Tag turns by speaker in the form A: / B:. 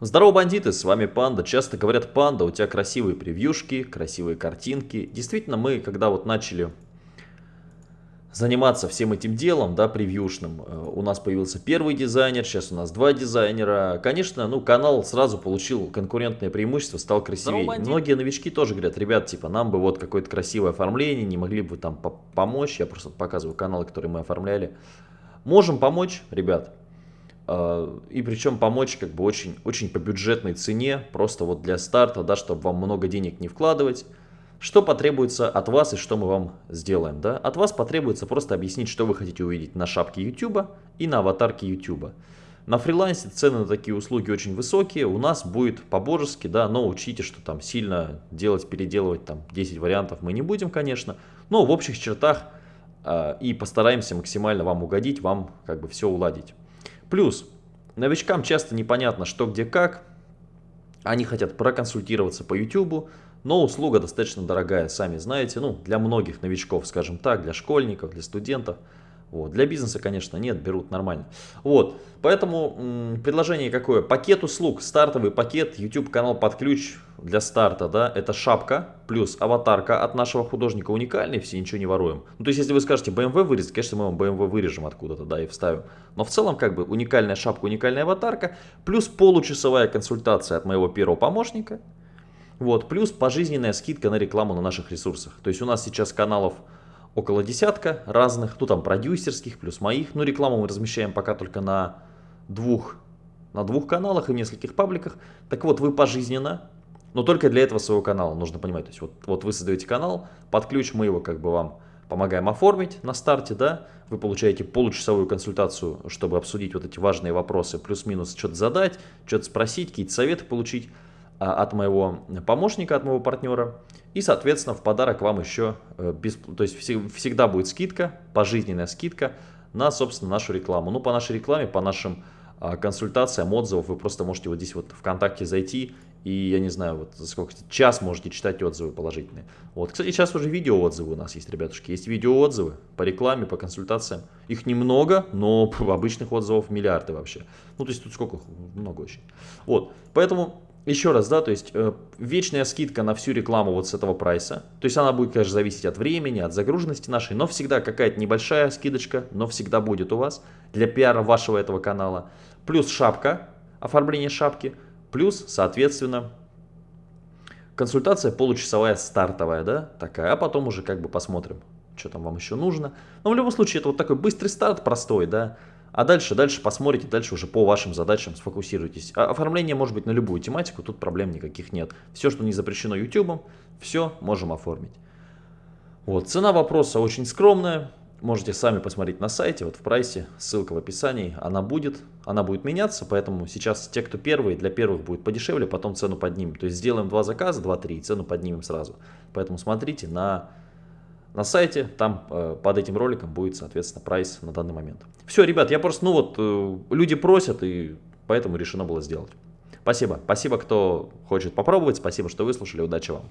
A: Здорово, бандиты, с вами Панда. Часто говорят, Панда, у тебя красивые превьюшки, красивые картинки. Действительно, мы, когда вот начали заниматься всем этим делом, да, превьюшным, э, у нас появился первый дизайнер, сейчас у нас два дизайнера. Конечно, ну, канал сразу получил конкурентное преимущество, стал красивее. Многие новички тоже говорят, ребят, типа, нам бы вот какое-то красивое оформление, не могли бы там помочь. Я просто показываю каналы, которые мы оформляли. Можем помочь, ребят. А, и причем помочь как бы очень, очень по бюджетной цене, просто вот для старта, да, чтобы вам много денег не вкладывать. Что потребуется от вас и что мы вам сделаем? Да? От вас потребуется просто объяснить, что вы хотите увидеть на шапке YouTube и на аватарке YouTube. На фрилансе цены на такие услуги очень высокие, у нас будет по-божески, да, но учите, что там сильно делать, переделывать там 10 вариантов мы не будем, конечно, но в общих чертах э, и постараемся максимально вам угодить, вам как бы все уладить. Плюс, новичкам часто непонятно, что где как. Они хотят проконсультироваться по YouTube, но услуга достаточно дорогая, сами знаете. Ну, для многих новичков, скажем так, для школьников, для студентов – вот. Для бизнеса, конечно, нет, берут нормально. Вот. Поэтому предложение какое? Пакет услуг, стартовый пакет, YouTube канал под ключ для старта, да, это шапка плюс аватарка от нашего художника уникальный, все ничего не воруем. Ну, то есть, если вы скажете BMW вырезать, конечно, мы вам BMW вырежем откуда-то, да, и вставим. Но в целом, как бы, уникальная шапка, уникальная аватарка, плюс получасовая консультация от моего первого помощника, вот, плюс пожизненная скидка на рекламу на наших ресурсах. То есть, у нас сейчас каналов около десятка разных, ну там продюсерских, плюс моих. Ну рекламу мы размещаем пока только на двух, на двух каналах и в нескольких пабликах. Так вот, вы пожизненно, но только для этого своего канала, нужно понимать. То есть вот, вот вы создаете канал, под ключ мы его как бы вам помогаем оформить на старте, да, вы получаете получасовую консультацию, чтобы обсудить вот эти важные вопросы, плюс-минус что-то задать, что-то спросить, какие-то советы получить. А, от моего помощника, от моего партнера. И, соответственно, в подарок вам еще, э, без, то есть всегда будет скидка, пожизненная скидка на, собственно, нашу рекламу. Ну, по нашей рекламе, по нашим а, консультациям, отзывов, вы просто можете вот здесь вот ВКонтакте зайти и, я не знаю, вот за сколько, час можете читать отзывы положительные. Вот, кстати, сейчас уже видео отзывы у нас есть, ребятушки. Есть видео отзывы по рекламе, по консультациям. Их немного, но обычных отзывов миллиарды вообще. Ну, то есть тут сколько? Много очень. Вот, поэтому еще раз, да, то есть э, вечная скидка на всю рекламу вот с этого прайса. То есть она будет, конечно, зависеть от времени, от загруженности нашей, но всегда какая-то небольшая скидочка, но всегда будет у вас для пиара вашего этого канала. Плюс шапка, оформление шапки, плюс, соответственно, консультация получасовая стартовая, да, такая, а потом уже как бы посмотрим, что там вам еще нужно. Но в любом случае это вот такой быстрый старт, простой, да, а дальше, дальше посмотрите, дальше уже по вашим задачам сфокусируйтесь. А оформление может быть на любую тематику, тут проблем никаких нет. Все, что не запрещено YouTube, все можем оформить. Вот, цена вопроса очень скромная. Можете сами посмотреть на сайте, вот в прайсе, ссылка в описании, она будет, она будет меняться, поэтому сейчас те, кто первые, для первых будет подешевле, потом цену поднимем. То есть сделаем два заказа, два-три, цену поднимем сразу. Поэтому смотрите на на сайте, там э, под этим роликом будет, соответственно, прайс на данный момент. Все, ребят, я просто, ну вот, э, люди просят, и поэтому решено было сделать. Спасибо. Спасибо, кто хочет попробовать. Спасибо, что выслушали. Удачи вам.